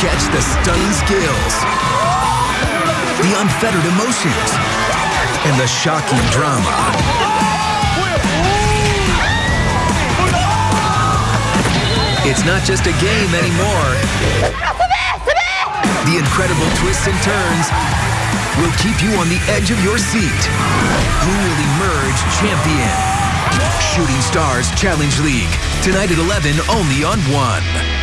Catch the stunning skills, the unfettered emotions, and the shocking drama. It's not just a game anymore. The incredible twists and turns will keep you on the edge of your seat. Who will emerge champion? Shooting Stars Challenge League. Tonight at 11 only on 1.